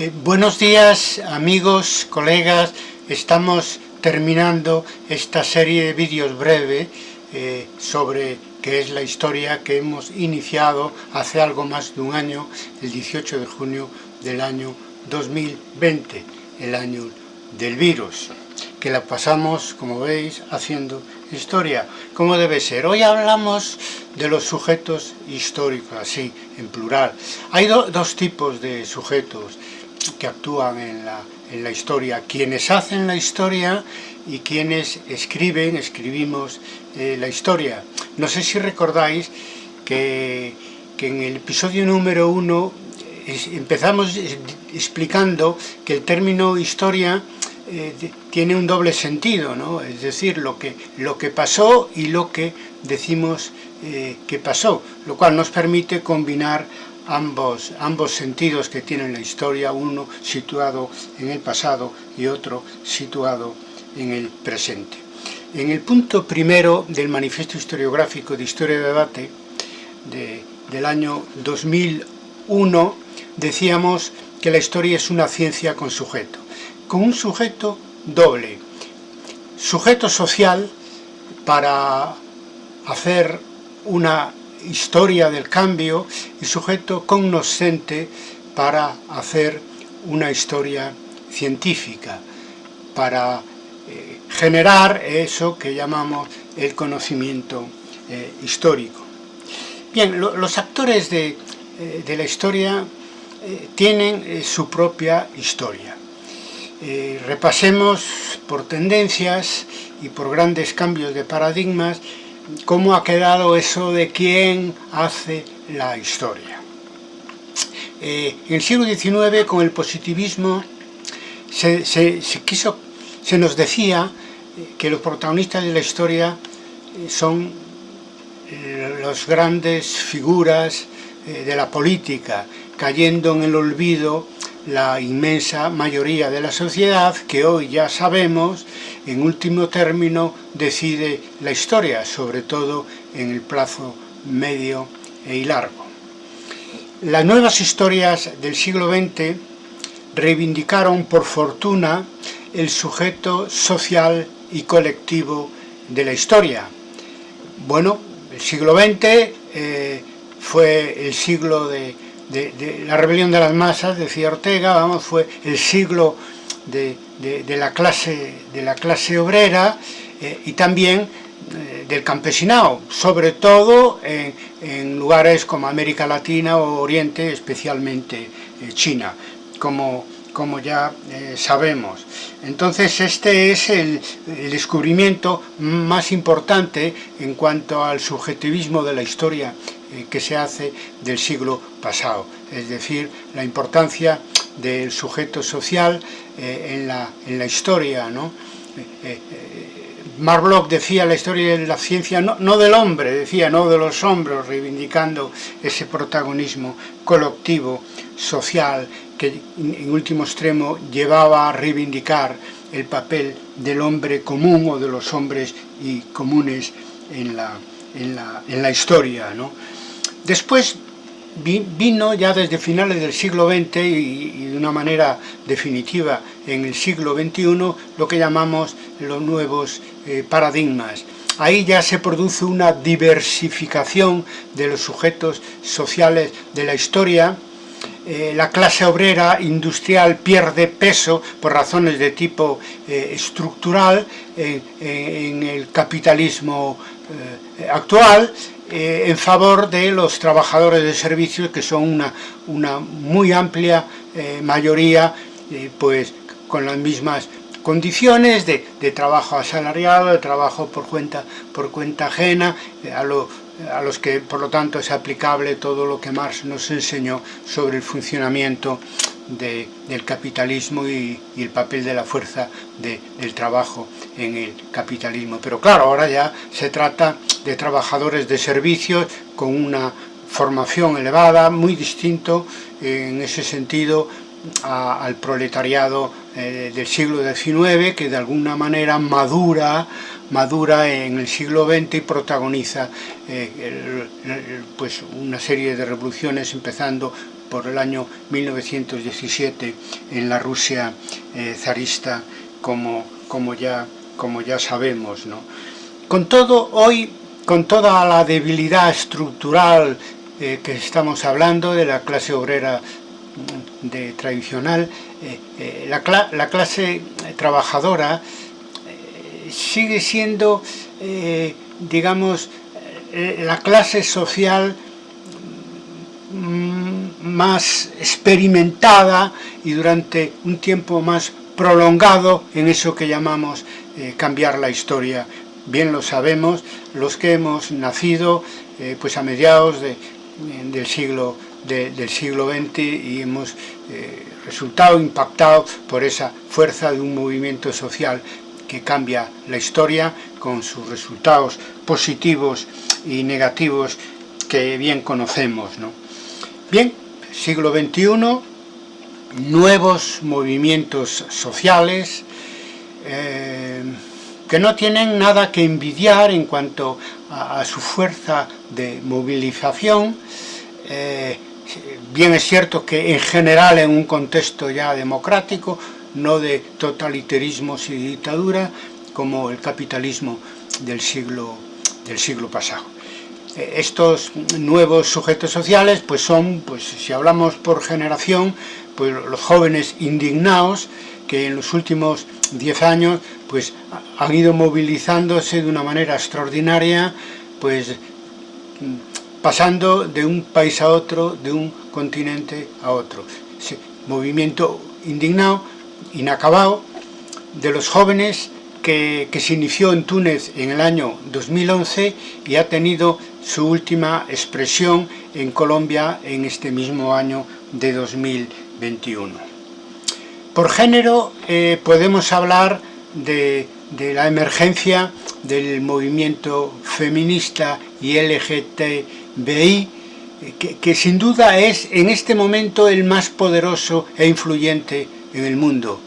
Eh, buenos días amigos, colegas, estamos terminando esta serie de vídeos breve eh, sobre qué es la historia que hemos iniciado hace algo más de un año, el 18 de junio del año 2020, el año del virus, que la pasamos, como veis, haciendo historia, como debe ser. Hoy hablamos de los sujetos históricos, así, en plural. Hay dos tipos de sujetos, que actúan en la, en la historia, quienes hacen la historia y quienes escriben, escribimos eh, la historia. No sé si recordáis que, que en el episodio número uno empezamos explicando que el término historia eh, tiene un doble sentido, ¿no? es decir, lo que, lo que pasó y lo que decimos eh, que pasó, lo cual nos permite combinar ambos, ambos sentidos que tiene la historia, uno situado en el pasado y otro situado en el presente. En el punto primero del Manifiesto Historiográfico de Historia y Debate de, del año 2001 decíamos que la historia es una ciencia con sujeto, con un sujeto doble, sujeto social para hacer una historia del cambio y sujeto cognoscente para hacer una historia científica, para eh, generar eso que llamamos el conocimiento eh, histórico. Bien, los actores de, eh, de, la historia tienen su propia historia. repasemos por tendencias y por grandes cambios de paradigmas cómo ha quedado eso de quién hace la historia. Eh, en el siglo XIX, con el positivismo, se, quiso, se nos decía eh, que los protagonistas de la historia eh, son las grandes figuras de la política, cayendo en el olvido la inmensa mayoría de la sociedad que hoy ya sabemos, en último término, decide la historia, sobre todo en el plazo medio y largo. Las nuevas historias del siglo XX reivindicaron por fortuna el sujeto social y colectivo de la historia. Bueno, el siglo XX eh, fue el siglo de de, la rebelión de las masas, decía Ortega, vamos, fue el siglo de, la, clase, de la clase obrera eh, y también eh, del campesinado, sobre todo en, lugares como América Latina o Oriente, especialmente eh, China, como, como ya sabemos. Entonces este es el, descubrimiento más importante en cuanto al subjetivismo de la historia que se hace del siglo pasado, es decir, la importancia del sujeto social eh, en, la, en, la, historia. ¿no? Eh, Bloch decía la historia de la ciencia, no, no, del hombre, decía, no de los hombres, reivindicando ese protagonismo colectivo, social, que en último extremo llevaba a reivindicar el papel del hombre común o de los hombres y comunes en la, en la, en la historia. ¿no? Después vino ya desde finales del siglo XX y, de una manera definitiva en el siglo XXI lo que llamamos los nuevos eh, paradigmas. Ahí ya se produce una diversificación de los sujetos sociales de la historia, eh, la clase obrera industrial pierde peso por razones de tipo eh, estructural en el capitalismo actual eh, en favor de los trabajadores de servicios, que son una, una muy amplia eh, mayoría, eh, pues con las mismas condiciones de, de, trabajo asalariado, de trabajo por cuenta, por cuenta ajena, a, lo, a, los que por lo tanto es aplicable todo lo que Marx nos enseñó sobre el funcionamiento de, del capitalismo y, el papel de la fuerza de, del trabajo en el capitalismo. Pero claro, ahora ya se trata de trabajadores de servicios con una formación elevada, muy distinto en ese sentido al proletariado eh, del siglo XIX, que de alguna manera madura, madura en el siglo XX y protagoniza eh, pues una serie de revoluciones, empezando por el año 1917 en la Rusia eh, zarista, como, como, ya, como ya sabemos. ¿no? Con todo, hoy, con toda la debilidad estructural que estamos hablando de la clase obrera de, tradicional, eh, la, la, clase trabajadora sigue siendo, digamos, la clase social mm, más experimentada y durante un tiempo más prolongado en eso que llamamos eh, cambiar la historia. Bien lo sabemos, los que hemos nacido eh, pues a mediados del, siglo, del siglo XX y hemos eh, resultado impactados por esa fuerza de un movimiento social que cambia la historia con sus resultados positivos y negativos que bien conocemos. ¿no? Bien, siglo XXI, nuevos movimientos sociales eh, que no tienen nada que envidiar en cuanto a, su fuerza de movilización. Eh, bien es cierto que en general en un contexto ya democrático, no de totalitarismos y dictadura, como el capitalismo del siglo, del siglo pasado. Eh, estos nuevos sujetos sociales pues son, pues si hablamos por generación, pues los jóvenes indignados que en los últimos 10 años pues han ido movilizándose de una manera extraordinaria, pues pasando de un país a otro, de un continente a otro. Movimiento indignado, inacabado, de los jóvenes que, se inició en Túnez en el año 2011 y ha tenido su última expresión en Colombia en este mismo año de 2021. Por género eh, podemos hablar de, la emergencia del movimiento feminista y LGTBI, que, que, sin duda es en este momento el más poderoso e influyente en el mundo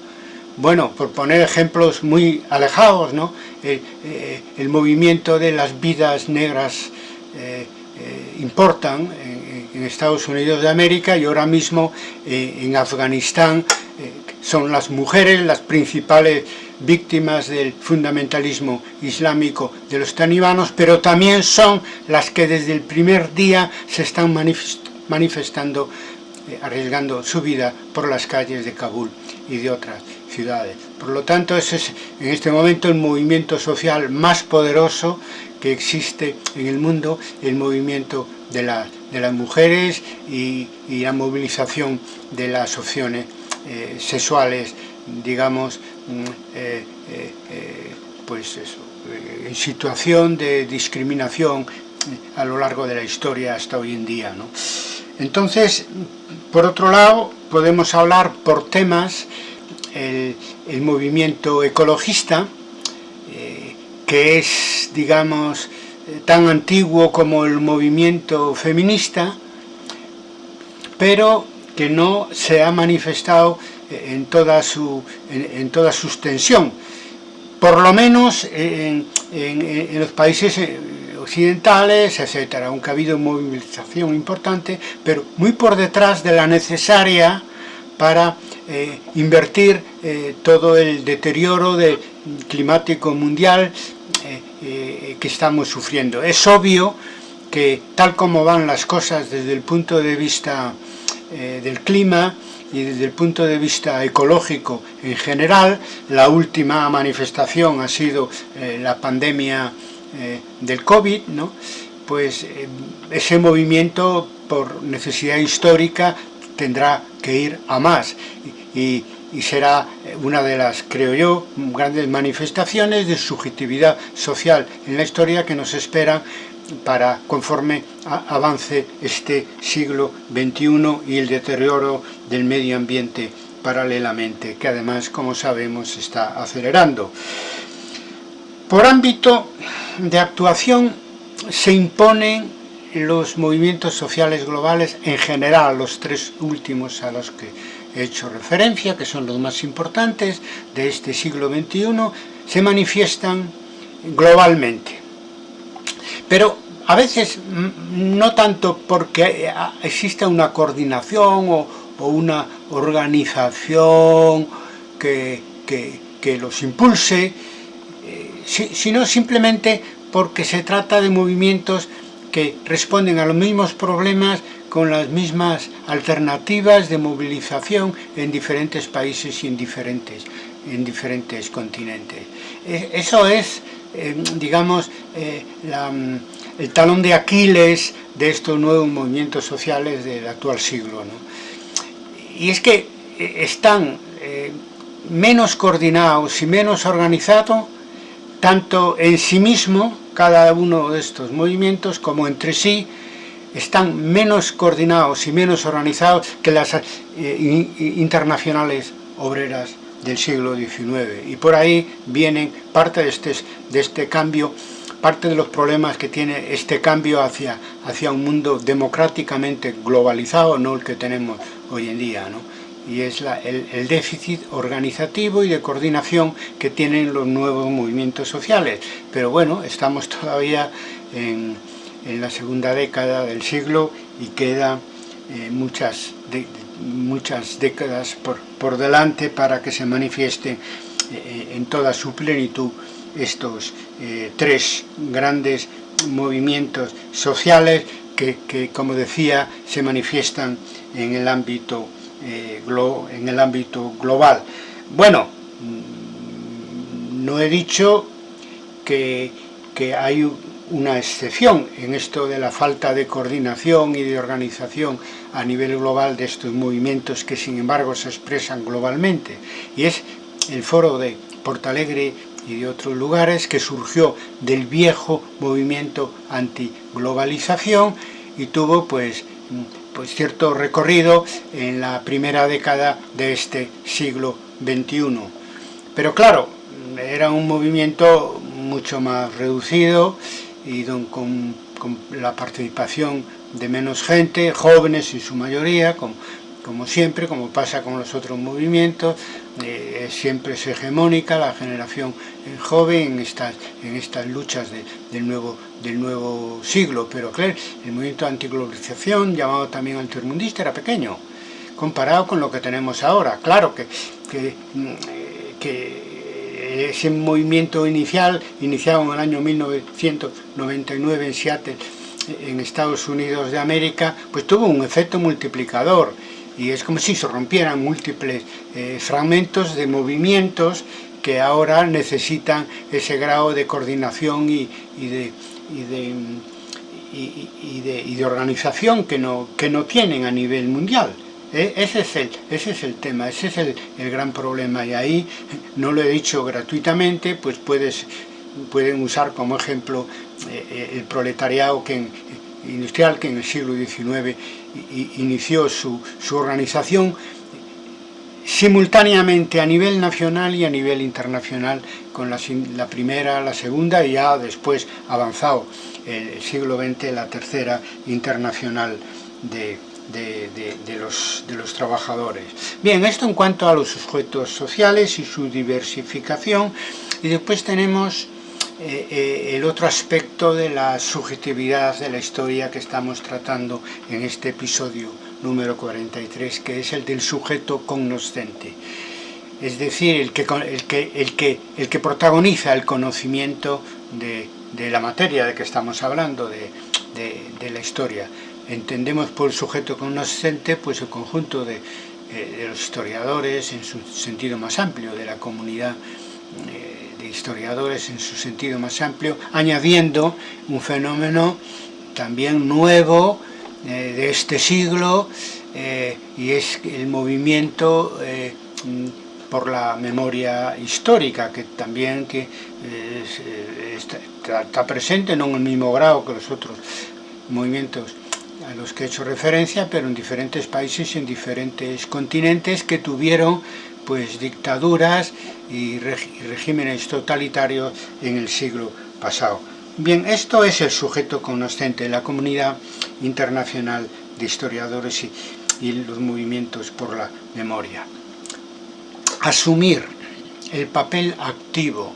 bueno, por poner ejemplos muy alejados, ¿no? el, eh, movimiento de las vidas negras eh, eh, importan en, Estados Unidos de América y ahora mismo en Afganistán son las mujeres las principales víctimas del fundamentalismo islámico de los talibanos, pero también son las que desde el primer día se están manifestando, arriesgando su vida por las calles de Kabul y de otras ciudades. Por lo tanto, ese es en este momento el movimiento social más poderoso que existe en el mundo, el movimiento de, de las mujeres y, la movilización de las opciones eh, sexuales, digamos, mm, eh, eh, pues eso, en situación de discriminación a lo largo de la historia hasta hoy en día. ¿no? Entonces, por otro lado, podemos hablar por temas el, movimiento ecologista, eh, que es, digamos, tan antiguo como el movimiento feminista, pero que no se ha manifestado en toda su, en, toda su extensión. Por lo menos en, en los países eh, occidentales, etcétera, aunque ha habido movilización importante, pero muy por detrás de la necesaria para eh, invertir eh, todo el deterioro climático mundial que estamos sufriendo. Es obvio que tal como van las cosas desde el punto de vista del clima y desde el punto de vista ecológico en general, la última manifestación ha sido la pandemia del COVID, ¿no? pues ese movimiento por necesidad histórica tendrá que ir a más y, será una de las, creo yo, grandes manifestaciones de subjetividad social en la historia que nos espera para conforme avance este siglo XXI y el deterioro del medio ambiente paralelamente, que además, como sabemos, está acelerando. Por ámbito de actuación se imponen los movimientos sociales globales en general, los tres últimos a los que he hecho referencia, que son los más importantes de este siglo XXI, se manifiestan globalmente. Pero a veces no tanto porque exista una coordinación o, una organización que, que, los impulse, eh, sino simplemente porque se trata de movimientos que responden a los mismos problemas con las mismas alternativas de movilización en diferentes países y en diferentes, en diferentes continentes. E, eso es, eh, digamos, eh, el talón de Aquiles de estos nuevos movimientos sociales del actual siglo. Y es que eh, están menos coordinados y menos organizados, tanto en sí mismo, cada uno de estos movimientos, como entre sí, están menos coordinados y menos organizados que las internacionales obreras del siglo XIX. Y por ahí vienen parte de este, de este cambio, parte de los problemas que tiene este cambio hacia, hacia un mundo democráticamente globalizado, no el que tenemos hoy en día. ¿no? Y es la, el, déficit organizativo y de coordinación que tienen los nuevos movimientos sociales. Pero bueno, estamos todavía en en la segunda década del siglo y queda eh, muchas, muchas décadas por, por, delante para que se manifiesten eh, en toda su plenitud estos eh, tres grandes movimientos sociales que, que, como decía, se manifiestan en el ámbito, en el ámbito global. Bueno, mm, no he dicho que, que hay una excepción en esto de la falta de coordinación y de organización a nivel global de estos movimientos que sin embargo se expresan globalmente y es el foro de Portalegre y de otros lugares que surgió del viejo movimiento antiglobalización y tuvo pues, pues cierto recorrido en la primera década de este siglo XXI. Pero claro, era un movimiento mucho más reducido y con, con, la participación de menos gente, jóvenes en su mayoría, como, siempre, como pasa con los otros movimientos, eh, siempre es hegemónica la generación joven en estas, en estas luchas de, del, nuevo, del nuevo siglo, pero el movimiento de antiglobalización, llamado también antirmundista, era pequeño, comparado con lo que tenemos ahora. Claro que, que, que ese movimiento inicial, iniciado en el año 1999 en Seattle, en Estados Unidos de América, pues tuvo un efecto multiplicador y es como si se rompieran múltiples eh, fragmentos de movimientos que ahora necesitan ese grado de coordinación y, de, y de, organización que no, que no tienen a nivel mundial. E, ese es el, ese es el tema, ese es el, gran problema y ahí, no lo he dicho gratuitamente, pues puedes, pueden usar como ejemplo eh, eh, el proletariado que industrial que en el siglo XIX inició su, organización simultáneamente a nivel nacional y a nivel internacional con la, la, primera, la segunda y ya después avanzado el siglo XX la tercera internacional de, de, los, de los trabajadores. Bien, esto en cuanto a los sujetos sociales y su diversificación, y después tenemos eh, eh, el otro aspecto de la subjetividad de la historia que estamos tratando en este episodio número 43, que es el del sujeto cognoscente. Es decir, el que, el que, el que, el que protagoniza el conocimiento de, de la materia de que estamos hablando, de, de, de la historia entendemos por sujeto cognoscente pues el conjunto de, eh, los historiadores en su sentido más amplio, de la comunidad eh, historiadores en su sentido más amplio, añadiendo un fenómeno también nuevo eh, de este siglo y es el movimiento por la memoria histórica, que también que, está, está presente, no en el mismo grado que los otros movimientos a los que he hecho referencia, pero en diferentes países y en diferentes continentes que tuvieron pues dictaduras y, regímenes totalitarios en el siglo pasado. Bien, esto es el sujeto conocente de la comunidad internacional de historiadores y, los movimientos por la memoria. Asumir el papel activo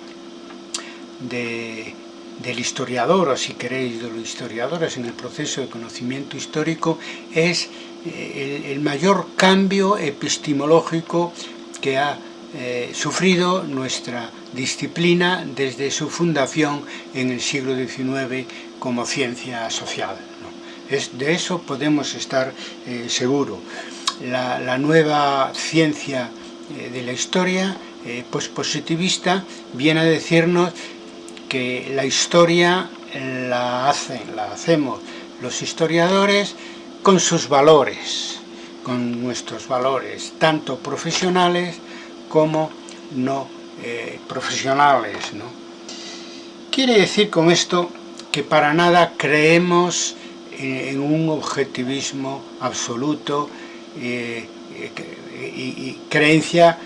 de del historiador, o si queréis de los historiadores en el proceso de conocimiento histórico, es eh, el mayor cambio epistemológico que ha eh, sufrido nuestra disciplina desde su fundación en el siglo XIX como ciencia social. Es, de eso podemos estar eh, seguros. La, nueva ciencia eh, de la historia pospositivista viene a decirnos que la historia la hacen, la hacemos los historiadores con sus valores, con nuestros valores, tanto profesionales como no eh, profesionales. ¿no? Quiere decir con esto que para nada creemos en, un objetivismo absoluto eh, y, y, creencia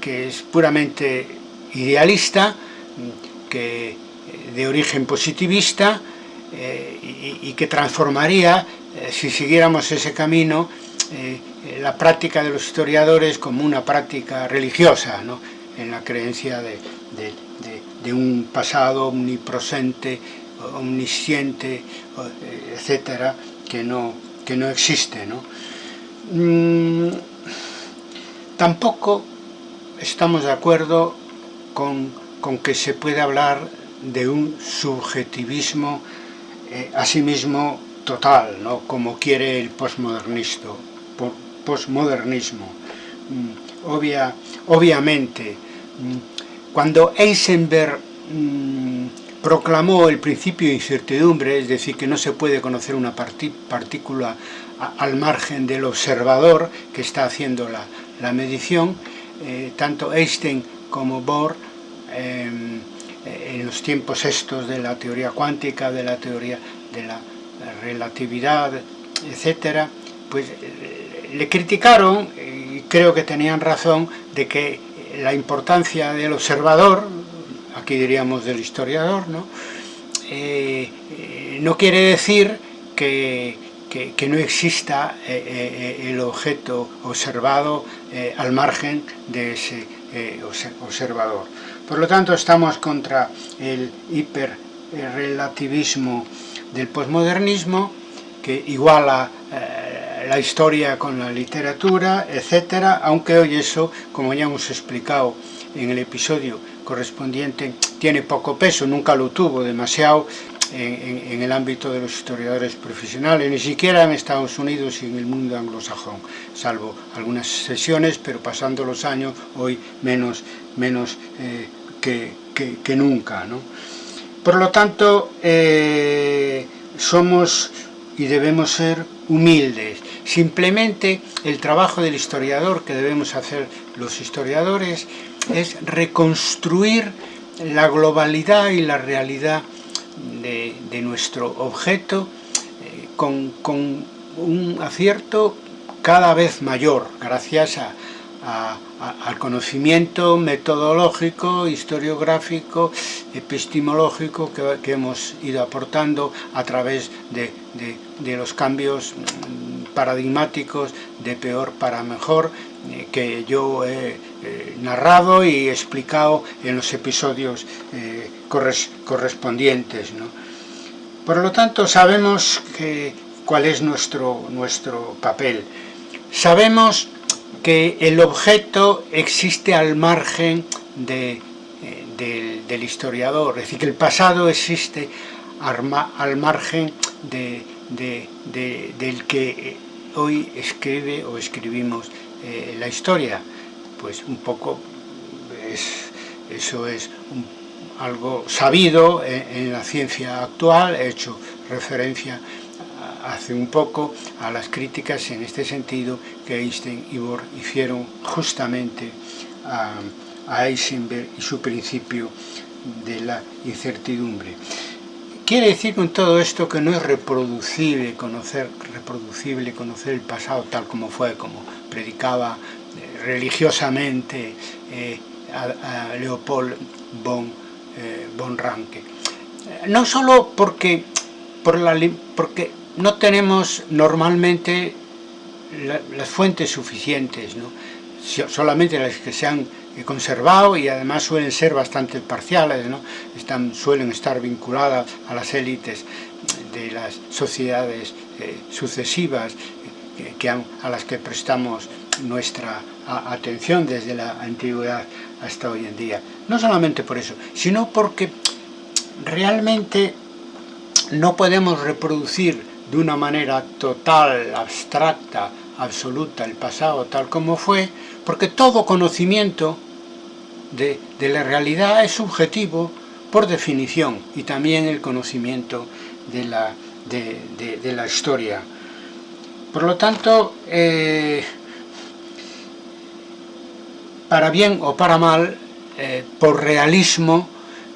que es puramente idealista, que de origen positivista eh, y, que transformaría, eh, si siguiéramos ese camino, eh, la práctica de los historiadores como una práctica religiosa, ¿no? en la creencia de un pasado omnipresente, omnisciente, etcétera, que no, que no existe. ¿no? Mm, tampoco estamos de acuerdo con, con, que se puede hablar de un subjetivismo eh, asimismo total, ¿no? como quiere el postmodernismo. Mm, obvia, obviamente, mm, cuando Eisenberg mm, proclamó el principio de incertidumbre, es decir, que no se puede conocer una partícula al margen del observador que está haciendo la, la medición, eh, tanto Einstein como Bohr, eh, en los tiempos estos de la teoría cuántica, de la teoría de la relatividad, etcétera, pues eh, le criticaron, y creo que tenían razón, de que la importancia del observador, aquí diríamos del historiador, ¿no? Eh, eh, no quiere decir que, que, no exista eh, eh el objeto observado eh, al margen de ese observador. Por lo tanto, estamos contra el hiperrelativismo del posmodernismo, que iguala eh, la historia con la literatura, etcétera, aunque hoy eso, como ya hemos explicado en el episodio correspondiente, tiene poco peso, nunca lo tuvo demasiado en, el ámbito de los historiadores profesionales, ni siquiera en Estados Unidos y en el mundo anglosajón, salvo algunas sesiones, pero pasando los años, hoy menos, menos eh, que, nunca. ¿no? Por lo tanto, eh, somos y debemos ser humildes. Simplemente el trabajo del historiador que debemos hacer los historiadores es reconstruir la globalidad y la realidad de, nuestro objeto eh, con, un acierto cada vez mayor, gracias a, al conocimiento metodológico, historiográfico, epistemológico que, hemos ido aportando a través de, los cambios mm, paradigmáticos de peor para mejor eh, que yo he eh, narrado y explicado en los episodios eh, corres, correspondientes. Por lo tanto, sabemos que, cuál es nuestro, nuestro papel. Sabemos que el objeto existe al margen de, eh, del, historiador, es decir, que el pasado existe al margen de, de, del que hoy escribe o escribimos eh, la historia. Pues un poco es, eso es algo sabido en, en la ciencia actual, he hecho referencia hace un poco a las críticas en este sentido que Einstein y Bohr hicieron justamente a, a Heisenberg y su principio de la incertidumbre. Quiere decir con todo esto que no es reproducible conocer, reproducible conocer el pasado tal como fue, como predicaba eh, religiosamente eh, Leopold von, eh, Ranke. No solo porque, por la, porque no tenemos normalmente la, las fuentes suficientes, solamente las que se han conservado y además suelen ser bastante parciales, suelen estar vinculadas a las élites de las sociedades eh, sucesivas a las que prestamos nuestra atención desde la antigüedad hasta hoy en día. No solamente por eso, sino porque realmente no podemos reproducir de una manera total, abstracta, absoluta el pasado tal como fue, porque todo conocimiento de, la realidad es subjetivo por definición y también el conocimiento de la, de, la historia. Por lo tanto, eh, para bien o para mal, eh, por realismo,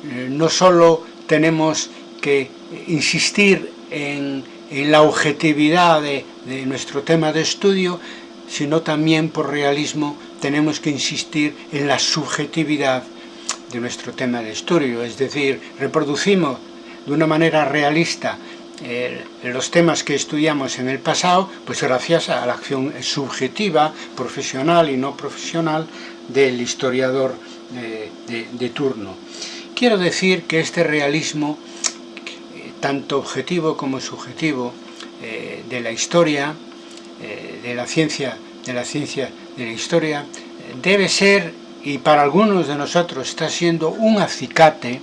eh, no solo tenemos que insistir en, la objetividad de, nuestro tema de estudio, sino también por realismo tenemos que insistir en la subjetividad de nuestro tema de estudio, es decir, reproducimos de una manera realista eh, los temas que estudiamos en el pasado, pues gracias a la acción subjetiva, profesional y no profesional del historiador eh, de turno. Quiero decir que este realismo, tanto objetivo como subjetivo, eh, de la historia, eh, de la ciencia, de la ciencia de la historia, debe ser, y para algunos de nosotros está siendo un acicate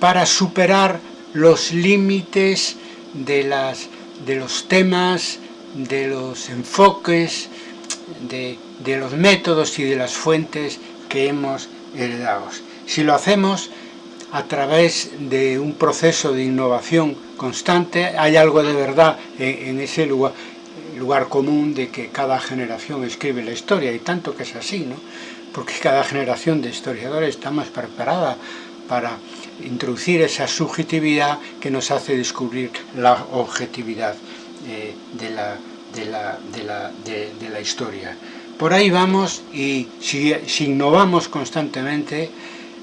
para superar los límites de, las, de los temas, de los enfoques, de, de los métodos y de las fuentes que hemos heredado. Si lo hacemos a través de un proceso de innovación constante, hay algo de verdad en, ese lugar, lugar común de que cada generación escribe la historia, y tanto que es así, ¿no? porque cada generación de historiadores está más preparada para introducir esa subjetividad que nos hace descubrir la objetividad eh, de, la, de, la, de, la, de, la, historia. Por ahí vamos y si, si innovamos constantemente,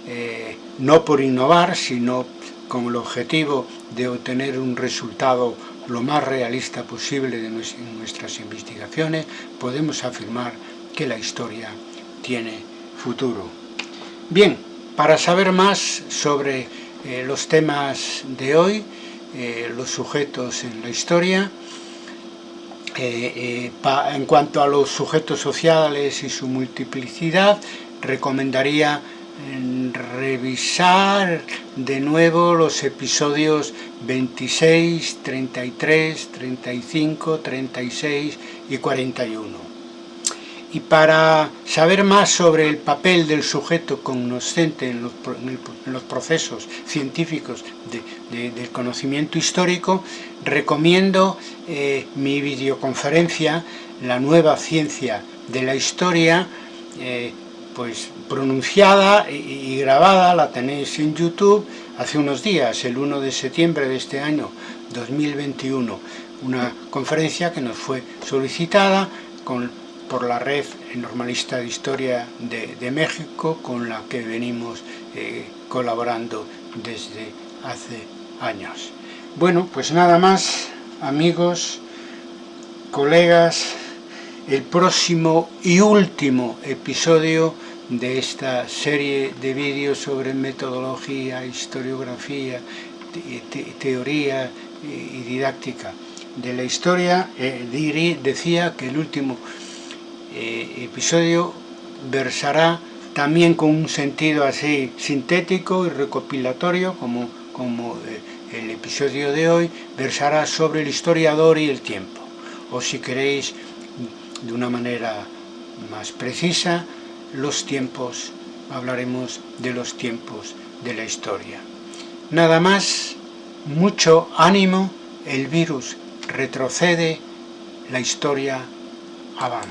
eh, no por innovar, sino con el objetivo de obtener un resultado lo más realista posible de nuestras investigaciones, podemos afirmar que la historia tiene futuro. Bien, para saber más sobre eh, los temas de hoy, eh, los sujetos en la historia, en cuanto a los sujetos sociales y su multiplicidad, recomendaría revisar de nuevo los episodios 26, 33, 35, 36 y 41. Y para saber más sobre el papel del sujeto cognoscente en los, procesos científicos del conocimiento histórico, recomiendo eh, mi videoconferencia La nueva ciencia de la historia, eh, pues pronunciada y grabada, la tenéis en YouTube hace unos días, el 1 de septiembre de este año 2021, una conferencia que nos fue solicitada por la red normalista de historia de, México con la que venimos eh, colaborando desde hace años. Bueno, pues nada más, amigos, colegas, el próximo y último episodio de esta serie de vídeos sobre metodología, historiografía, teoría y didáctica de la historia, eh, decía que el último eh, episodio versará también con un sentido así sintético y recopilatorio, como, como eh, el episodio de hoy, versará sobre el historiador y el tiempo. O si queréis, de una manera más precisa, los tiempos, hablaremos de los tiempos de la historia. Nada más, mucho ánimo, el virus retrocede, la historia avanza.